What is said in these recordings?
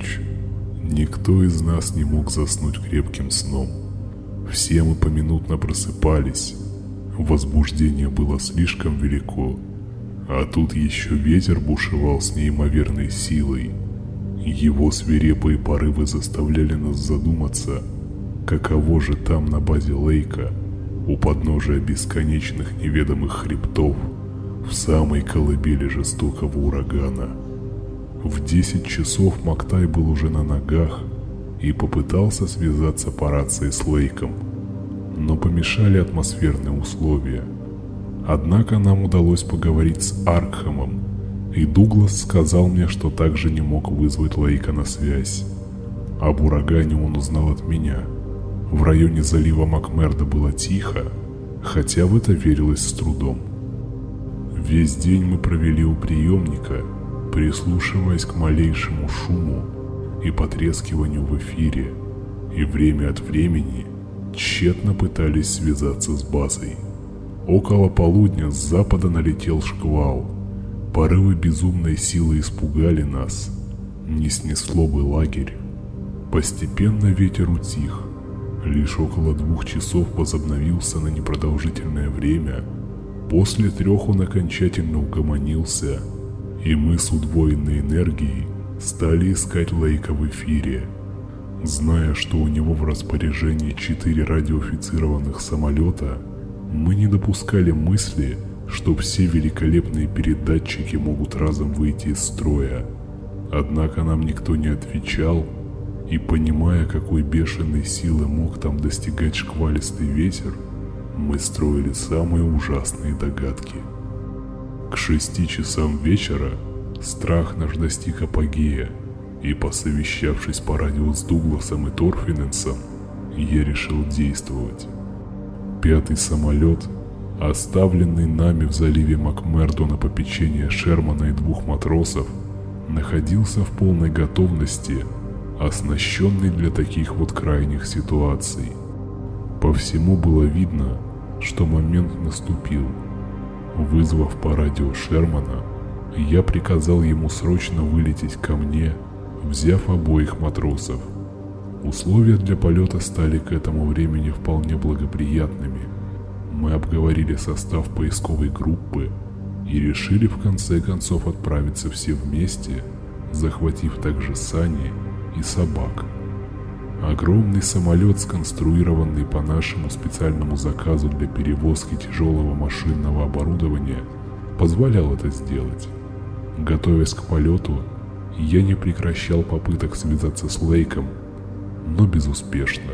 ночь никто из нас не мог заснуть крепким сном. Все мы поминутно просыпались. Возбуждение было слишком велико. А тут еще ветер бушевал с неимоверной силой. Его свирепые порывы заставляли нас задуматься, каково же там на базе Лейка, у подножия бесконечных неведомых хребтов, в самой колыбели жестокого урагана. В 10 часов Мактай был уже на ногах и попытался связаться по рации с Лейком, но помешали атмосферные условия. Однако нам удалось поговорить с Аркхамом, и Дуглас сказал мне, что также не мог вызвать Лейка на связь. Об урагане он узнал от меня. В районе залива Макмерда было тихо, хотя в это верилось с трудом. Весь день мы провели у приемника – прислушиваясь к малейшему шуму и потрескиванию в эфире, и время от времени тщетно пытались связаться с базой. Около полудня с запада налетел шквал. Порывы безумной силы испугали нас. Не снесло бы лагерь. Постепенно ветер утих. Лишь около двух часов возобновился на непродолжительное время. После трех он окончательно угомонился – и мы с удвоенной энергией стали искать Лейка в эфире. Зная, что у него в распоряжении четыре радиоофицированных самолета, мы не допускали мысли, что все великолепные передатчики могут разом выйти из строя. Однако нам никто не отвечал, и понимая, какой бешеной силы мог там достигать шквалистый ветер, мы строили самые ужасные догадки. К шести часам вечера страх наш достиг апогея, и посовещавшись по радио с Дугласом и Торфиненсом, я решил действовать. Пятый самолет, оставленный нами в заливе Макмердо на попечение Шермана и двух матросов, находился в полной готовности, оснащенный для таких вот крайних ситуаций. По всему было видно, что момент наступил – Вызвав по радио Шермана, я приказал ему срочно вылететь ко мне, взяв обоих матросов. Условия для полета стали к этому времени вполне благоприятными. Мы обговорили состав поисковой группы и решили в конце концов отправиться все вместе, захватив также сани и собак. Огромный самолет, сконструированный по нашему специальному заказу для перевозки тяжелого машинного оборудования, позволял это сделать. Готовясь к полету, я не прекращал попыток связаться с Лейком, но безуспешно.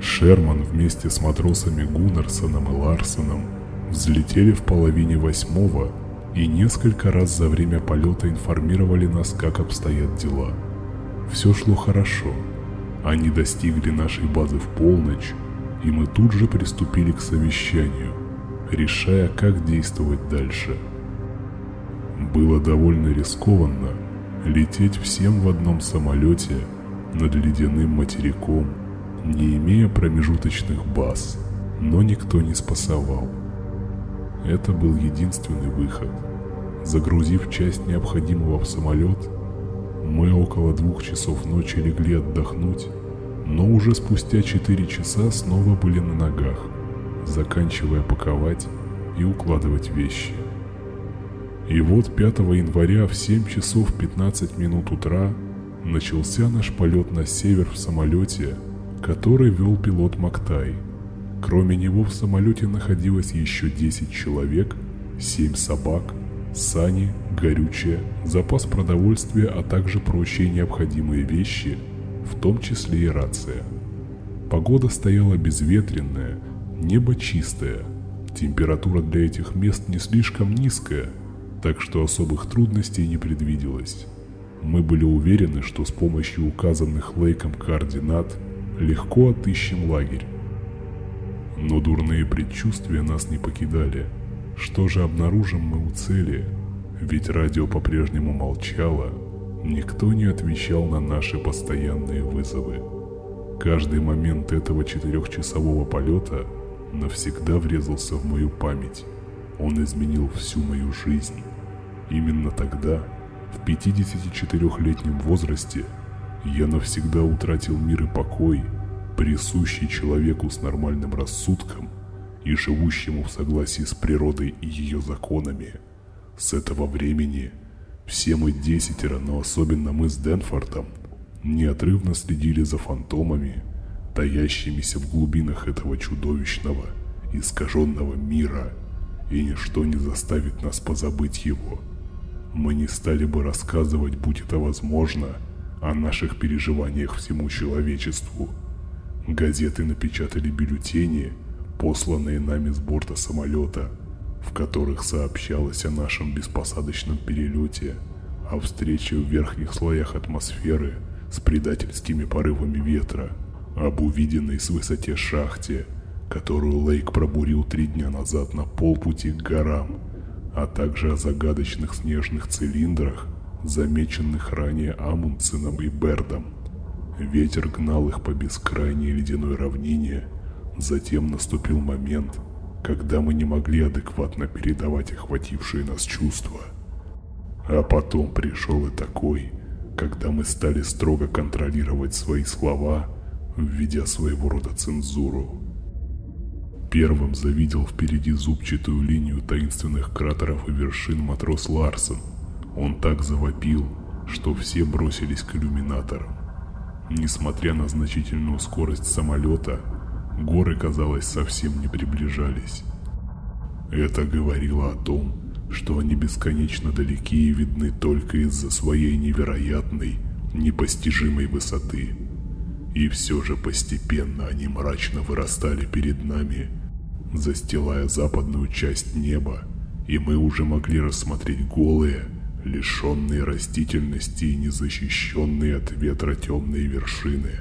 Шерман вместе с матросами Гуннерсоном и Ларсоном взлетели в половине восьмого и несколько раз за время полета информировали нас, как обстоят дела – все шло хорошо. Они достигли нашей базы в полночь, и мы тут же приступили к совещанию, решая, как действовать дальше. Было довольно рискованно лететь всем в одном самолете над ледяным материком, не имея промежуточных баз, но никто не спасовал. Это был единственный выход. Загрузив часть необходимого в самолет, мы около двух часов ночи легли отдохнуть, но уже спустя четыре часа снова были на ногах, заканчивая паковать и укладывать вещи. И вот 5 января в 7 часов 15 минут утра начался наш полет на север в самолете, который вел пилот Мактай. Кроме него в самолете находилось еще 10 человек, 7 собак сани, горючее, запас продовольствия, а также прочие необходимые вещи, в том числе и рация. Погода стояла безветренная, небо чистое, температура для этих мест не слишком низкая, так что особых трудностей не предвиделось. Мы были уверены, что с помощью указанных Лейком координат легко отыщем лагерь. Но дурные предчувствия нас не покидали – что же обнаружим мы у цели? Ведь радио по-прежнему молчало, никто не отвечал на наши постоянные вызовы. Каждый момент этого четырехчасового полета навсегда врезался в мою память. Он изменил всю мою жизнь. Именно тогда, В 54-летнем возрасте я навсегда утратил мир и покой, присущий человеку с нормальным рассудком и живущему в согласии с природой и ее законами. С этого времени все мы десятеро, но особенно мы с Денфортом, неотрывно следили за фантомами, таящимися в глубинах этого чудовищного, искаженного мира, и ничто не заставит нас позабыть его. Мы не стали бы рассказывать, будь это возможно, о наших переживаниях всему человечеству. Газеты напечатали бюллетени, посланные нами с борта самолета, в которых сообщалось о нашем беспосадочном перелете, о встрече в верхних слоях атмосферы с предательскими порывами ветра, об увиденной с высоте шахте, которую Лейк пробурил три дня назад на полпути к горам, а также о загадочных снежных цилиндрах, замеченных ранее Амундсеном и Бердом. Ветер гнал их по бескрайней ледяной равнине, затем наступил момент, когда мы не могли адекватно передавать охватившие нас чувства. А потом пришел и такой, когда мы стали строго контролировать свои слова, введя своего рода цензуру. Первым завидел впереди зубчатую линию таинственных кратеров и вершин матрос Ларсон. Он так завопил, что все бросились к иллюминаторам. Несмотря на значительную скорость самолета, горы, казалось, совсем не приближались. Это говорило о том, что они бесконечно далеки и видны только из-за своей невероятной, непостижимой высоты. И все же постепенно они мрачно вырастали перед нами, застилая западную часть неба, и мы уже могли рассмотреть голые, лишенные растительности и незащищенные от ветра темные вершины.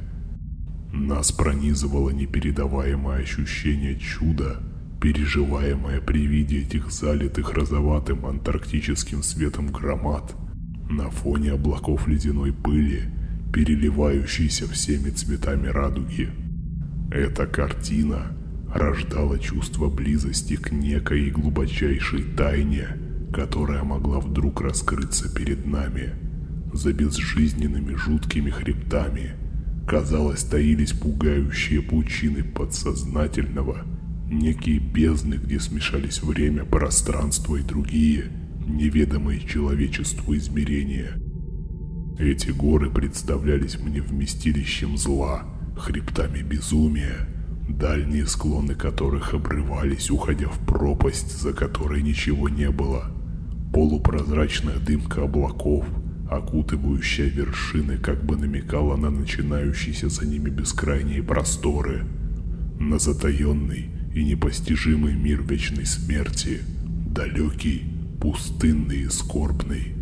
Нас пронизывало непередаваемое ощущение чуда, переживаемое при виде этих залитых розоватым антарктическим светом громад на фоне облаков ледяной пыли, переливающейся всеми цветами радуги. Эта картина рождала чувство близости к некой глубочайшей тайне – которая могла вдруг раскрыться перед нами. За безжизненными жуткими хребтами, казалось, таились пугающие пучины подсознательного, некие бездны, где смешались время, пространство и другие, неведомые человечеству измерения. Эти горы представлялись мне вместилищем зла, хребтами безумия, дальние склоны которых обрывались, уходя в пропасть, за которой ничего не было – Полупрозрачная дымка облаков, окутывающая вершины, как бы намекала на начинающиеся за ними бескрайние просторы, на затаенный и непостижимый мир вечной смерти, далекий, пустынный и скорбный.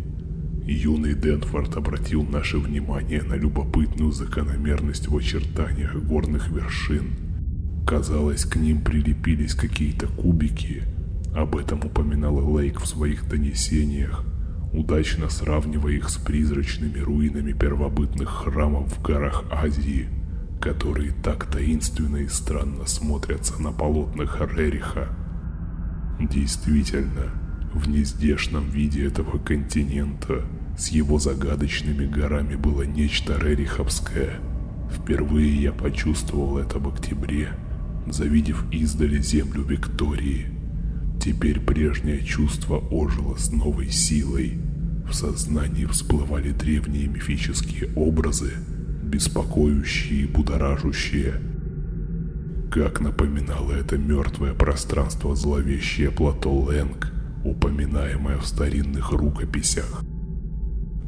Юный Денфорд обратил наше внимание на любопытную закономерность в очертаниях горных вершин. Казалось, к ним прилепились какие-то кубики – об этом упоминала Лейк в своих донесениях, удачно сравнивая их с призрачными руинами первобытных храмов в горах Азии, которые так таинственно и странно смотрятся на полотнах Рериха. Действительно, в нездешном виде этого континента с его загадочными горами было нечто рериховское. Впервые я почувствовал это в октябре, завидев издали землю Виктории – Теперь прежнее чувство ожило с новой силой. В сознании всплывали древние мифические образы, беспокоящие и будоражащие. Как напоминало это мертвое пространство зловещее плато Лэнг, упоминаемое в старинных рукописях.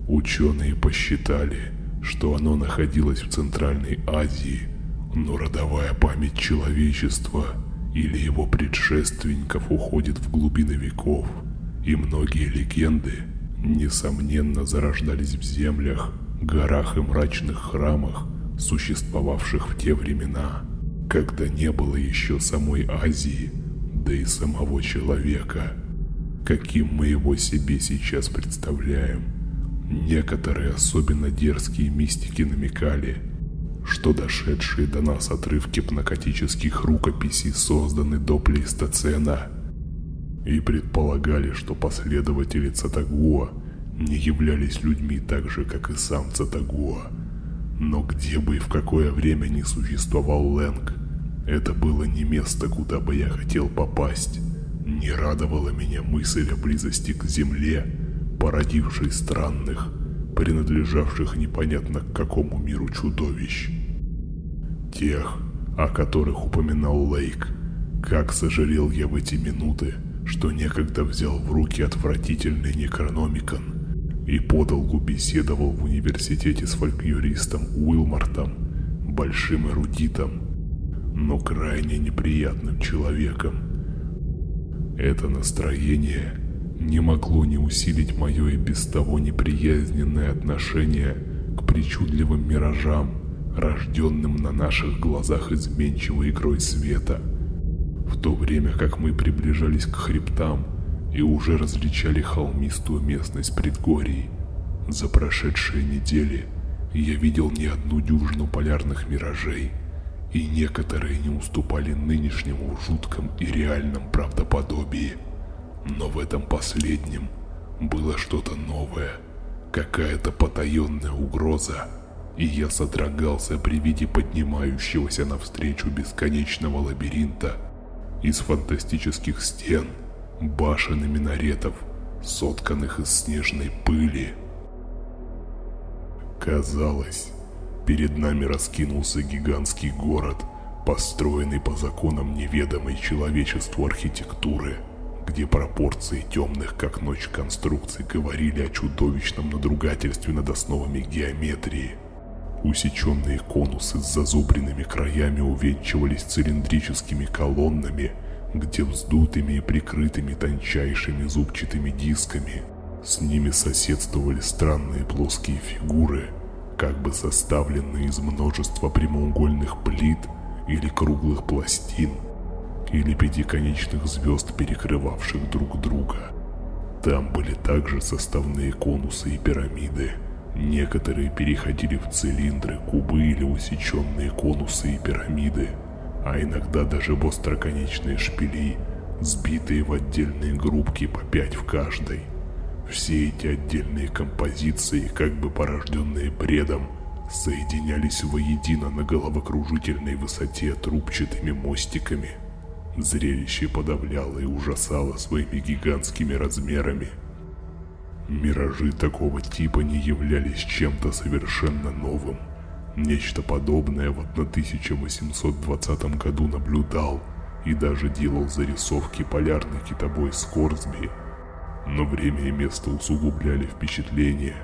Ученые посчитали, что оно находилось в Центральной Азии, но родовая память человечества – или его предшественников уходит в глубины веков, и многие легенды, несомненно, зарождались в землях, горах и мрачных храмах, существовавших в те времена, когда не было еще самой Азии, да и самого человека, каким мы его себе сейчас представляем. Некоторые особенно дерзкие мистики намекали – что дошедшие до нас отрывки пнокотических рукописей созданы до плейстоцена и предполагали, что последователи Цатагуа не являлись людьми так же, как и сам Цатагуа. Но где бы и в какое время не существовал Лэнг, это было не место, куда бы я хотел попасть. Не радовала меня мысль о близости к земле, породившей странных, принадлежавших непонятно к какому миру чудовищ. Тех, о которых упоминал Лейк. Как сожалел я в эти минуты, что некогда взял в руки отвратительный Некрономикон и подолгу беседовал в университете с фольклористом Уилмартом, большим эрудитом, но крайне неприятным человеком. Это настроение не могло не усилить мое и без того неприязненное отношение к причудливым миражам, рожденным на наших глазах изменчивой игрой света. В то время как мы приближались к хребтам и уже различали холмистую местность предгорий, за прошедшие недели я видел не одну дюжину полярных миражей – и некоторые не уступали нынешнему в жутком и реальном правдоподобии. Но в этом последнем было что-то новое, какая-то потаенная угроза, и я содрогался при виде поднимающегося навстречу бесконечного лабиринта из фантастических стен, башен и минаретов, сотканных из снежной пыли. Казалось, Перед нами раскинулся гигантский город, построенный по законам неведомой человечеству архитектуры, где пропорции темных как ночь конструкций говорили о чудовищном надругательстве над основами геометрии. Усеченные конусы с зазубренными краями увенчивались цилиндрическими колоннами, где вздутыми и прикрытыми тончайшими зубчатыми дисками. С ними соседствовали странные плоские фигуры – как бы составленные из множества прямоугольных плит или круглых пластин, или пятиконечных звезд, перекрывавших друг друга. Там были также составные конусы и пирамиды. Некоторые переходили в цилиндры, кубы или усеченные конусы и пирамиды, а иногда даже в остроконечные шпили, сбитые в отдельные группки по пять в каждой. Все эти отдельные композиции, как бы порожденные бредом, соединялись воедино на головокружительной высоте трубчатыми мостиками. Зрелище подавляло и ужасало своими гигантскими размерами. Миражи такого типа не являлись чем-то совершенно новым. Нечто подобное в 1820 году наблюдал и даже делал зарисовки полярный китобой Скорсби – но время и место усугубляли впечатление,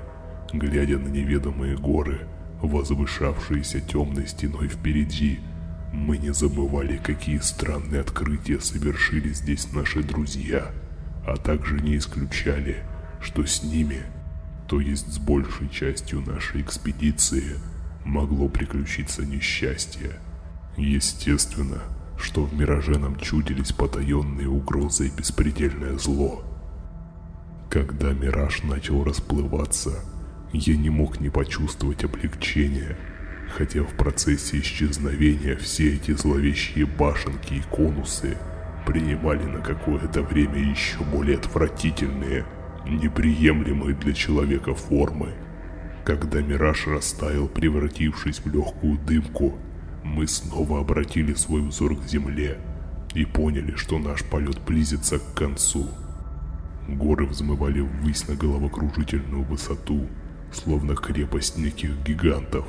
глядя на неведомые горы, возвышавшиеся темной стеной впереди. Мы не забывали, какие странные открытия совершили здесь наши друзья, а также не исключали, что с ними, то есть с большей частью нашей экспедиции, могло приключиться несчастье. Естественно, что в мираже нам чудились потаенные угрозы и беспредельное зло – когда мираж начал расплываться, я не мог не почувствовать облегчения, хотя в процессе исчезновения все эти зловещие башенки и конусы принимали на какое-то время еще более отвратительные, неприемлемые для человека формы. Когда мираж растаял, превратившись в легкую дымку, мы снова обратили свой взор к земле и поняли, что наш полет близится к концу. Горы взмывали ввысь на головокружительную высоту, словно крепость неких гигантов,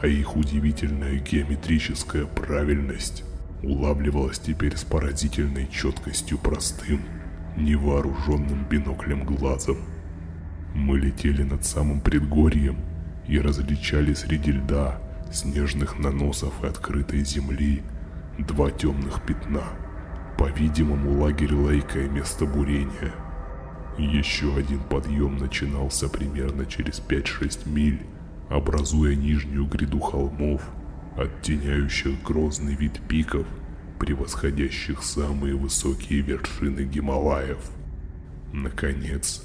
а их удивительная геометрическая правильность улавливалась теперь с поразительной четкостью простым, невооруженным биноклем глазом. Мы летели над самым предгорьем и различали среди льда, снежных наносов и открытой земли два темных пятна. По-видимому, лагерь Лейка и место бурения – еще один подъем начинался примерно через 5-6 миль, образуя нижнюю гряду холмов, оттеняющих грозный вид пиков, превосходящих самые высокие вершины Гималаев. Наконец,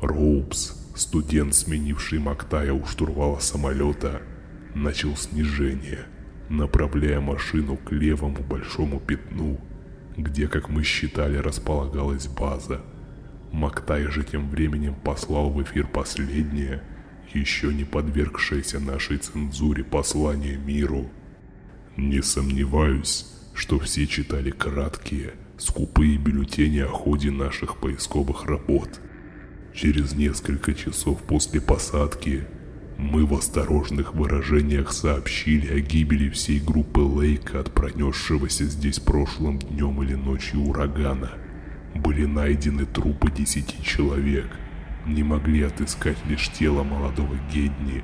Роупс, студент, сменивший Мактая у штурвала самолета, начал снижение, направляя машину к левому большому пятну, где, как мы считали, располагалась база – Мактай же тем временем послал в эфир последнее, еще не подвергшееся нашей цензуре послание миру. Не сомневаюсь, что все читали краткие, скупые бюллетени о ходе наших поисковых работ. Через несколько часов после посадки мы в осторожных выражениях сообщили о гибели всей группы Лейка от пронесшегося здесь прошлым днем или ночью урагана – были найдены трупы десяти человек. Не могли отыскать лишь тело молодого Гедни.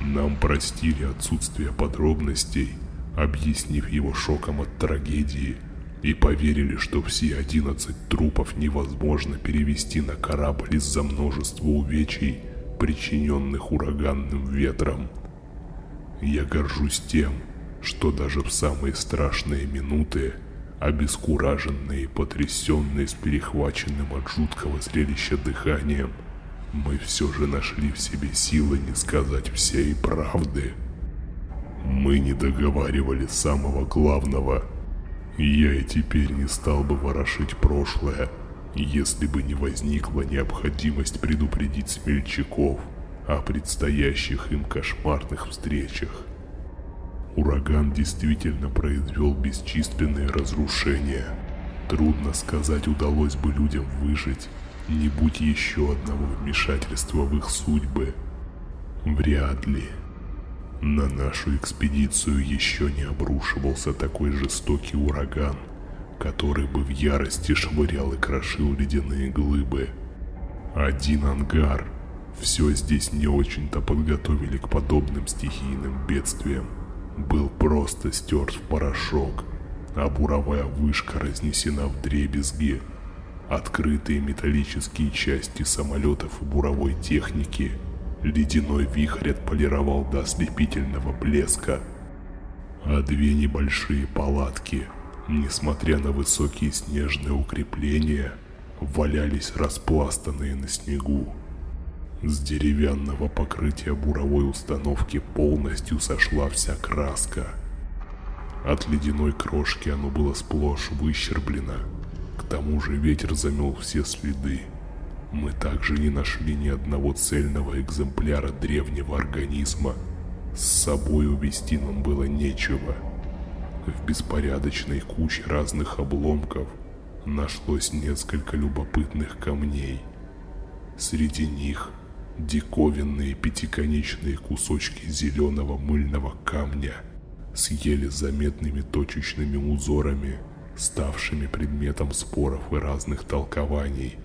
Нам простили отсутствие подробностей, объяснив его шоком от трагедии, и поверили, что все одиннадцать трупов невозможно перевести на корабль из-за множества увечий, причиненных ураганным ветром. Я горжусь тем, что даже в самые страшные минуты Обескураженные потрясенные с перехваченным от жуткого зрелища дыханием, мы все же нашли в себе силы не сказать всей правды. Мы не договаривали самого главного. Я и теперь не стал бы ворошить прошлое, если бы не возникла необходимость предупредить смельчаков о предстоящих им кошмарных встречах. Ураган действительно произвел бесчисленные разрушения. Трудно сказать, удалось бы людям выжить, не будь еще одного вмешательства в их судьбы. Вряд ли. На нашу экспедицию еще не обрушивался такой жестокий ураган, который бы в ярости швырял и крошил ледяные глыбы. Один ангар. Все здесь не очень-то подготовили к подобным стихийным бедствиям был просто стерт в порошок, а буровая вышка разнесена в дребезги. Открытые металлические части самолетов и буровой техники ледяной вихрь отполировал до ослепительного блеска. А две небольшие палатки, несмотря на высокие снежные укрепления, валялись распластанные на снегу. С деревянного покрытия буровой установки полностью сошла вся краска. От ледяной крошки оно было сплошь выщерблено. К тому же ветер замел все следы. Мы также не нашли ни одного цельного экземпляра древнего организма. С собой увезти нам было нечего. В беспорядочной куче разных обломков нашлось несколько любопытных камней. Среди них диковинные пятиконечные кусочки зеленого мыльного камня с еле заметными точечными узорами, ставшими предметом споров и разных толкований,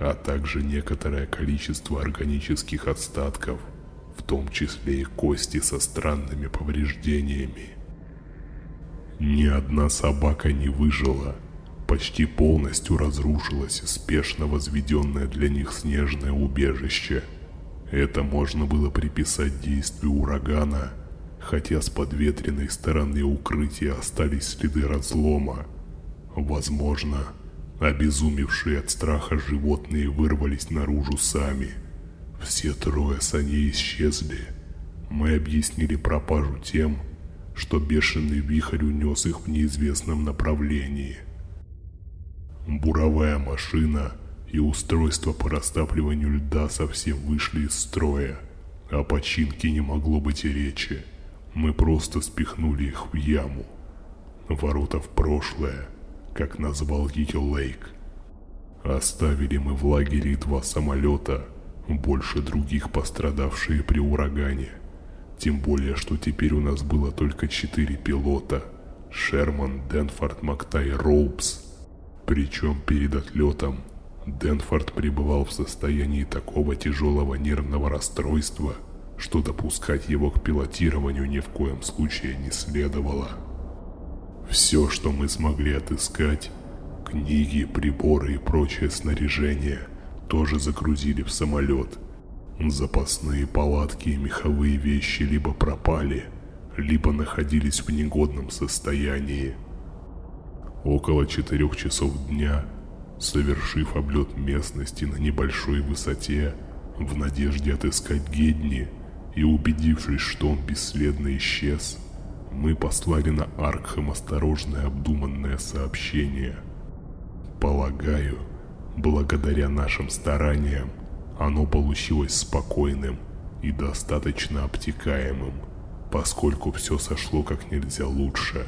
а также некоторое количество органических остатков, в том числе и кости со странными повреждениями. Ни одна собака не выжила, почти полностью разрушилось спешно возведенное для них снежное убежище – это можно было приписать действию урагана, хотя с подветренной стороны укрытия остались следы разлома. Возможно, обезумевшие от страха животные вырвались наружу сами. Все трое саней исчезли. Мы объяснили пропажу тем, что бешеный вихрь унес их в неизвестном направлении. Буровая машина – и устройства по растапливанию льда совсем вышли из строя. О починке не могло быть и речи. Мы просто спихнули их в яму. Ворота в прошлое, как назвал ее Лейк. Оставили мы в лагере два самолета, больше других пострадавшие при урагане. Тем более, что теперь у нас было только четыре пилота. Шерман, Денфорд, Мактай, Роупс. Причем перед отлетом Денфорд пребывал в состоянии такого тяжелого нервного расстройства, что допускать его к пилотированию ни в коем случае не следовало. Все, что мы смогли отыскать, книги, приборы и прочее снаряжение, тоже загрузили в самолет. Запасные палатки и меховые вещи либо пропали, либо находились в негодном состоянии. Около четырех часов дня совершив облет местности на небольшой высоте, в надежде отыскать Гедни и убедившись, что он бесследно исчез, мы послали на Аркхем осторожное обдуманное сообщение. Полагаю, Благодаря нашим стараниям оно получилось спокойным и достаточно обтекаемым, поскольку все сошло как нельзя лучше.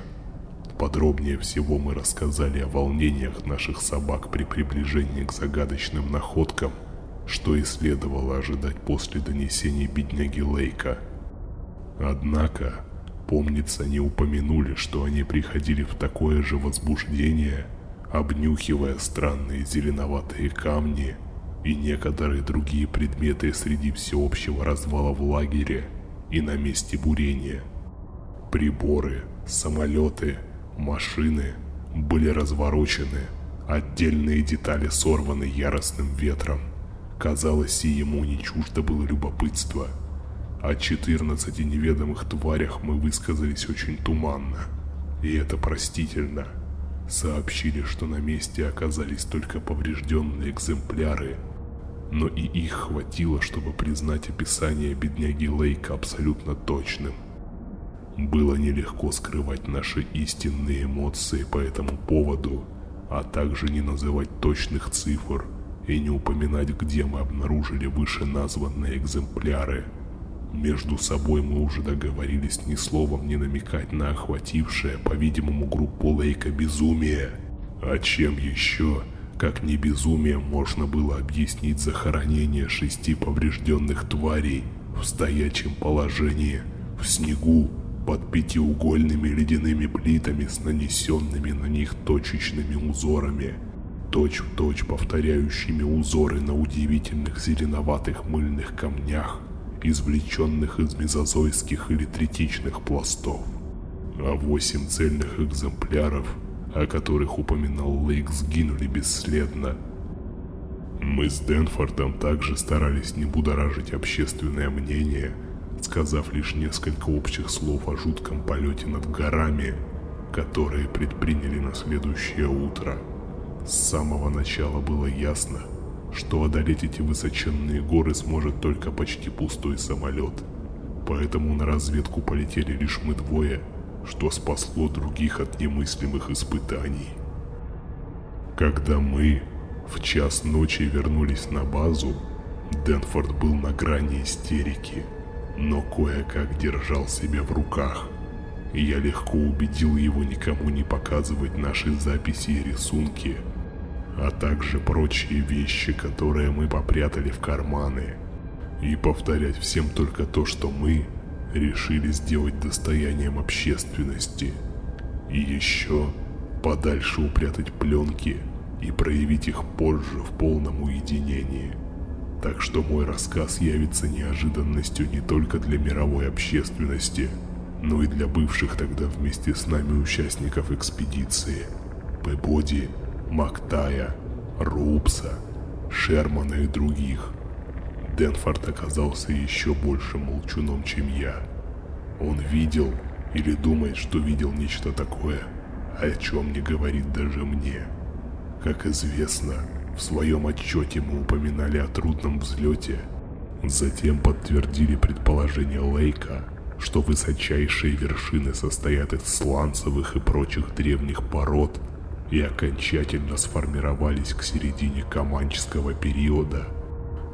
Подробнее всего мы рассказали о волнениях наших собак при приближении к загадочным находкам, что и следовало ожидать после донесения бедняги Лейка. Однако, помнится, не упомянули, что они приходили в такое же возбуждение, обнюхивая странные зеленоватые камни и некоторые другие предметы среди всеобщего развала в лагере и на месте бурения. Приборы, самолеты, машины были разворочены, отдельные детали сорваны яростным ветром. Казалось, и ему не чуждо было любопытство. О 14 неведомых тварях мы высказались очень туманно, и это простительно. Сообщили, что на месте оказались только поврежденные экземпляры – но и их хватило, чтобы признать описание бедняги Лейка абсолютно точным. Было нелегко скрывать наши истинные эмоции по этому поводу, а также не называть точных цифр и не упоминать, где мы обнаружили вышеназванные экземпляры. Между собой мы уже договорились ни словом не намекать на охватившее, по-видимому, группу Лейка безумие. А чем еще как не безумием можно было объяснить захоронение шести поврежденных тварей в стоячем положении, в снегу, под пятиугольными ледяными плитами с нанесенными на них точечными узорами, точь-в-точь точь повторяющими узоры на удивительных зеленоватых мыльных камнях, извлеченных из мезозойских или третичных пластов. А восемь цельных экземпляров – о которых упоминал Лейк, сгинули бесследно. Мы с Дэнфордом также старались не будоражить общественное мнение, сказав лишь несколько общих слов о жутком полете над горами, которые предприняли на следующее утро. С самого начала было ясно, что одолеть эти высоченные горы сможет только почти пустой самолет. Поэтому на разведку полетели лишь мы двое – что спасло других от немыслимых испытаний. Когда мы в час ночи вернулись на базу, Денфорд был на грани истерики, но кое-как держал себя в руках. Я легко убедил его никому не показывать наши записи и рисунки, а также прочие вещи, которые мы попрятали в карманы, и повторять всем только то, что мы решили сделать достоянием общественности. И еще подальше упрятать пленки и проявить их позже в полном уединении. Так что мой рассказ явится неожиданностью не только для мировой общественности, но и для бывших тогда вместе с нами участников экспедиции. Пебоди, Мактая, Рупса, Шермана и других. Денфорд оказался еще большим молчуном, чем я. Он видел или думает, что видел нечто такое, о чем не говорит даже мне. Как известно, в своем отчете мы упоминали о трудном взлете, затем подтвердили предположение Лейка, что высочайшие вершины состоят из сланцевых и прочих древних пород и окончательно сформировались к середине Каманческого периода –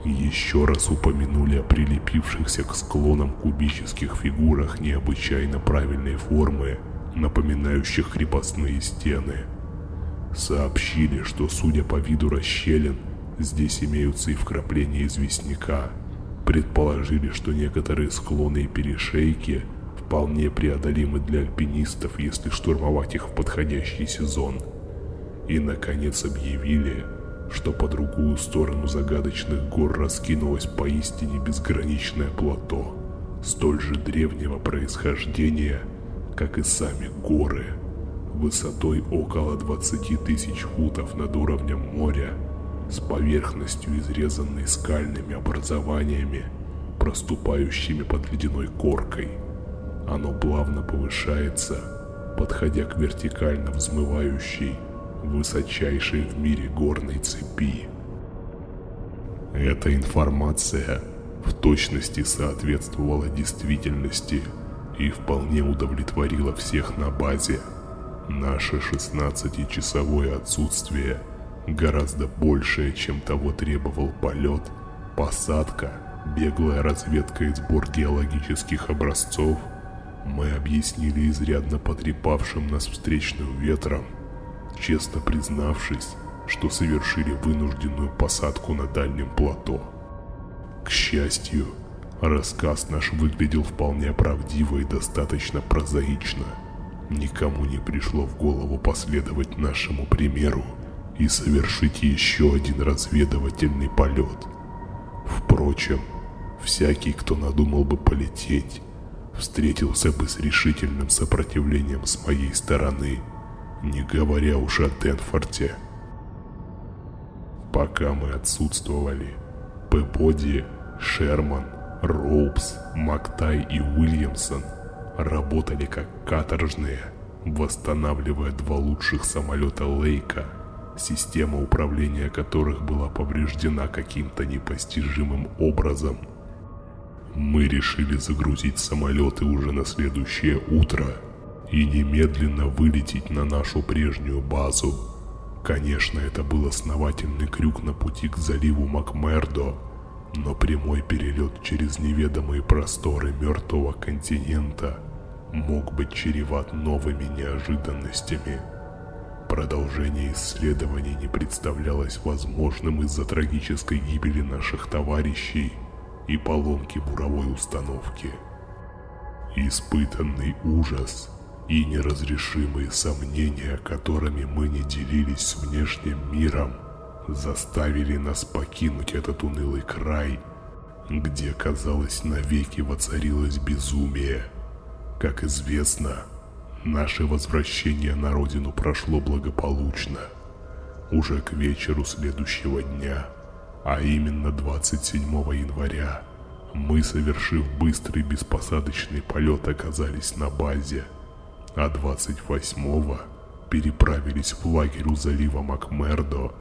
еще раз упомянули о прилепившихся к склонам кубических фигурах необычайно правильной формы, напоминающих крепостные стены. Сообщили, что судя по виду расщелин, здесь имеются и вкрапления известняка. Предположили, что некоторые склоны и перешейки вполне преодолимы для альпинистов, если штурмовать их в подходящий сезон. И, наконец, объявили, что по другую сторону загадочных гор раскинулось поистине безграничное плато, столь же древнего происхождения, как и сами горы, высотой около 20 тысяч футов над уровнем моря, с поверхностью, изрезанной скальными образованиями, проступающими под ледяной коркой. Оно плавно повышается, подходя к вертикально взмывающей высочайшей в мире горной цепи. Эта информация в точности соответствовала действительности и вполне удовлетворила всех на базе. Наше 16-часовое отсутствие гораздо большее, чем того требовал полет, посадка, беглая разведка и сбор геологических образцов, мы объяснили изрядно потрепавшим нас встречным ветром, честно признавшись, что совершили вынужденную посадку на дальнем плато. К счастью, рассказ наш выглядел вполне правдиво и достаточно прозаично. Никому не пришло в голову последовать нашему примеру и совершить еще один разведывательный полет. Впрочем, всякий, кто надумал бы полететь, встретился бы с решительным сопротивлением с моей стороны, не говоря уж о Денфорте. Пока мы отсутствовали, Пеподи, Шерман, Роупс, Мактай и Уильямсон работали как каторжные, восстанавливая два лучших самолета Лейка, система управления которых была повреждена каким-то непостижимым образом. Мы решили загрузить самолеты уже на следующее утро и немедленно вылететь на нашу прежнюю базу. Конечно, это был основательный крюк на пути к заливу Макмердо, но прямой перелет через неведомые просторы мертвого континента мог быть чреват новыми неожиданностями. Продолжение исследований не представлялось возможным из-за трагической гибели наших товарищей и поломки буровой установки. Испытанный ужас и неразрешимые сомнения, которыми мы не делились с внешним миром, заставили нас покинуть этот унылый край, где, казалось, навеки воцарилось безумие. Как известно, наше возвращение на родину прошло благополучно. Уже к вечеру следующего дня, а именно 27 января, мы, совершив быстрый беспосадочный полет, оказались на базе – а 28-го переправились в лагерь у залива Макмердо,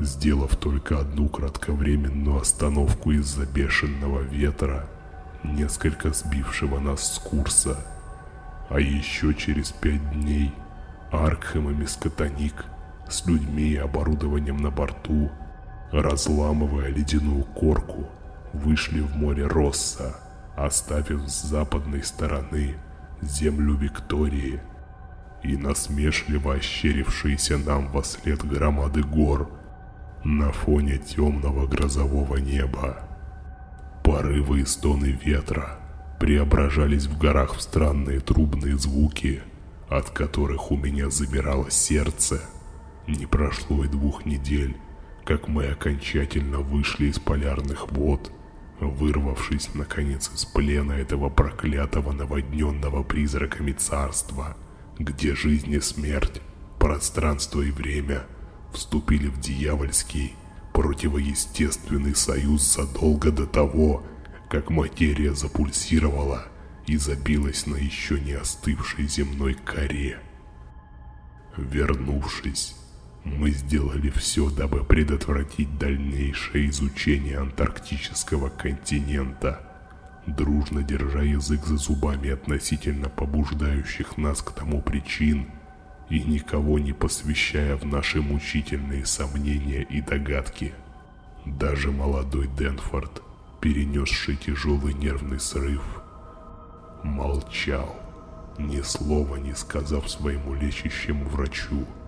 сделав только одну кратковременную остановку из-за бешеного ветра, несколько сбившего нас с курса. А еще через пять дней Аркхем и Мискотоник с людьми и оборудованием на борту, разламывая ледяную корку, вышли в море Росса, оставив с западной стороны землю Виктории и насмешливо ощерившиеся нам во след громады гор на фоне темного грозового неба. Порывы и стоны ветра преображались в горах в странные трубные звуки, от которых у меня замирало сердце. Не прошло и двух недель, как мы окончательно вышли из полярных вод вырвавшись наконец из плена этого проклятого наводненного призраками царства, где жизнь и смерть, пространство и время вступили в дьявольский, противоестественный союз задолго до того, как материя запульсировала и забилась на еще не остывшей земной коре. Вернувшись, мы сделали все, дабы предотвратить дальнейшее изучение антарктического континента, дружно держа язык за зубами относительно побуждающих нас к тому причин и никого не посвящая в наши мучительные сомнения и догадки. Даже молодой Денфорд, перенесший тяжелый нервный срыв, молчал, ни слова не сказав своему лечащему врачу –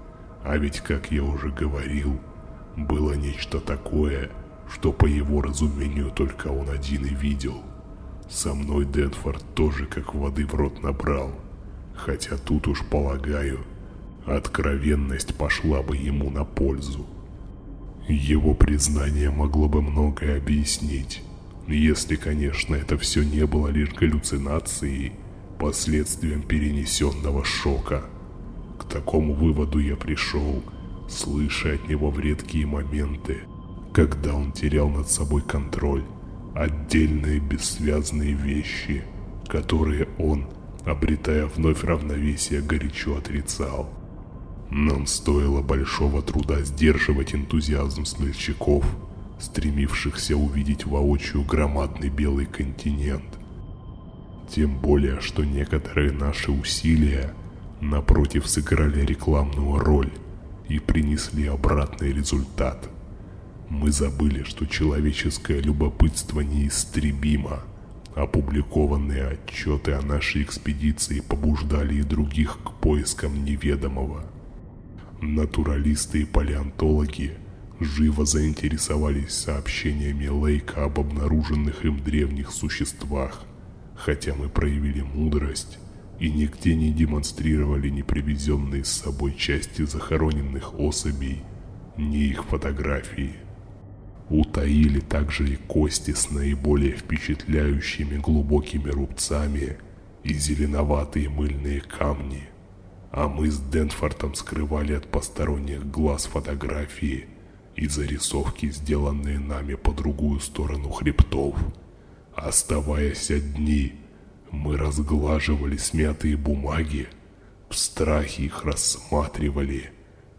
а ведь, как я уже говорил, было нечто такое, что по его разумению только он один и видел. Со мной Денфорд тоже как воды в рот набрал. Хотя тут уж полагаю, откровенность пошла бы ему на пользу. Его признание могло бы многое объяснить, если, конечно, это все не было лишь галлюцинацией, последствием перенесенного шока – к такому выводу я пришел, слыша от него в редкие моменты, когда он терял над собой контроль, отдельные бессвязные вещи, которые он, обретая вновь равновесие, горячо отрицал. Нам стоило большого труда сдерживать энтузиазм смельчаков, стремившихся увидеть воочию громадный белый континент. Тем более, что некоторые наши усилия напротив, сыграли рекламную роль, и принесли обратный результат. Мы забыли, что человеческое любопытство неистребимо. Опубликованные отчеты о нашей экспедиции побуждали и других к поискам неведомого. Натуралисты и палеонтологи живо заинтересовались сообщениями Лейка об обнаруженных им древних существах, хотя мы проявили мудрость и нигде не демонстрировали ни привезенные с собой части захороненных особей, ни их фотографии. Утаили также и кости с наиболее впечатляющими глубокими рубцами и зеленоватые мыльные камни. А мы с Денфортом скрывали от посторонних глаз фотографии и зарисовки, сделанные нами по другую сторону хребтов. Оставаясь одни, мы разглаживали смятые бумаги, в страхе их рассматривали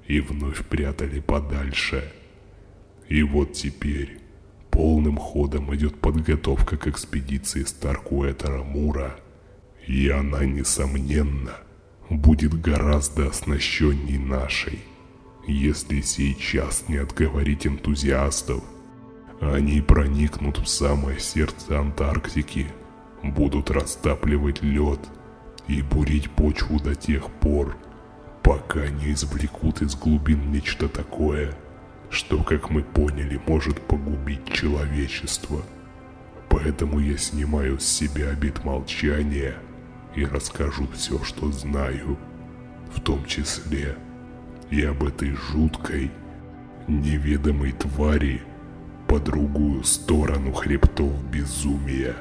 и вновь прятали подальше. И вот теперь полным ходом идет подготовка к экспедиции Старкуэтера Мура, и она, несомненно, будет гораздо оснащенней нашей. Если сейчас не отговорить энтузиастов, они проникнут в самое сердце Антарктики – будут растапливать лед и бурить почву до тех пор, пока не извлекут из глубин нечто такое, что, как мы поняли, может погубить человечество. Поэтому я снимаю с себя обет молчания и расскажу все, что знаю, в том числе и об этой жуткой, неведомой твари по другую сторону хребтов безумия.